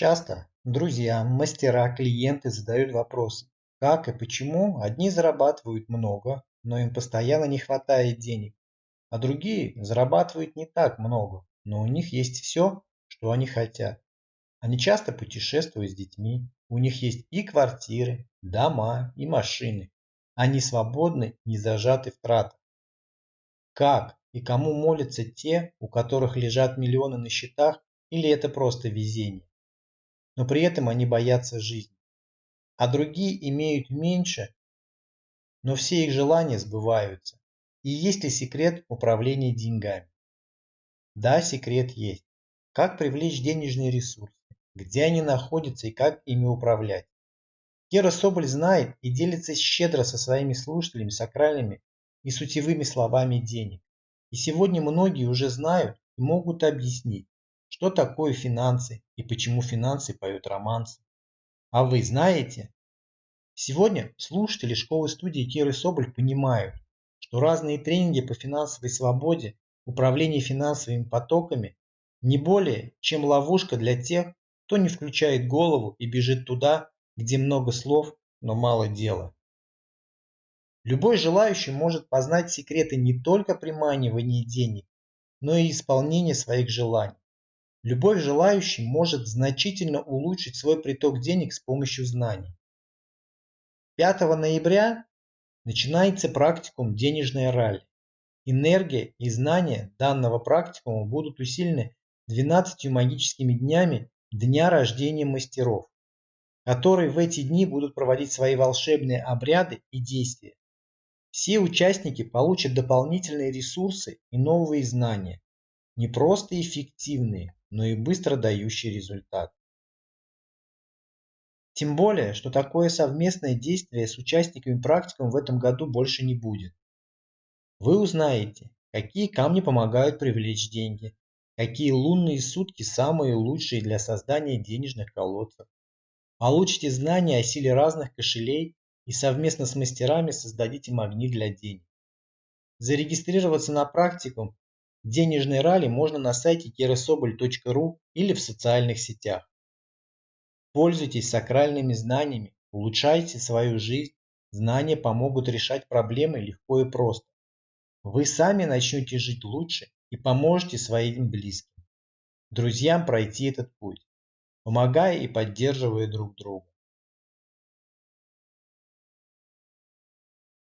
Часто друзья, мастера, клиенты задают вопросы, как и почему одни зарабатывают много, но им постоянно не хватает денег, а другие зарабатывают не так много, но у них есть все, что они хотят. Они часто путешествуют с детьми, у них есть и квартиры, дома, и машины. Они свободны, не зажаты в тратах. Как и кому молятся те, у которых лежат миллионы на счетах, или это просто везение? Но при этом они боятся жизни. А другие имеют меньше, но все их желания сбываются. И есть ли секрет управления деньгами? Да, секрет есть. Как привлечь денежные ресурсы, где они находятся и как ими управлять. Кера Соболь знает и делится щедро со своими слушателями сакральными и сутевыми словами денег. И сегодня многие уже знают и могут объяснить, что такое финансы и почему финансы поют романсы. А вы знаете? Сегодня слушатели школы-студии Керы Соболь понимают, что разные тренинги по финансовой свободе, управлению финансовыми потоками не более, чем ловушка для тех, кто не включает голову и бежит туда, где много слов, но мало дела. Любой желающий может познать секреты не только приманивания денег, но и исполнения своих желаний. Любой желающий может значительно улучшить свой приток денег с помощью знаний. 5 ноября начинается практикум «Денежная ралли». Энергия и знания данного практикума будут усилены 12 магическими днями Дня рождения мастеров которые в эти дни будут проводить свои волшебные обряды и действия. Все участники получат дополнительные ресурсы и новые знания, не просто эффективные, но и быстро дающие результат. Тем более, что такое совместное действие с участниками практикум в этом году больше не будет. Вы узнаете, какие камни помогают привлечь деньги, какие лунные сутки самые лучшие для создания денежных колодцев, Получите знания о силе разных кошелей и совместно с мастерами создадите магнит для денег. Зарегистрироваться на практикум денежной ралли можно на сайте keresobol.ru или в социальных сетях. Пользуйтесь сакральными знаниями, улучшайте свою жизнь, знания помогут решать проблемы легко и просто. Вы сами начнете жить лучше и поможете своим близким, друзьям пройти этот путь помогая и поддерживая друг друга.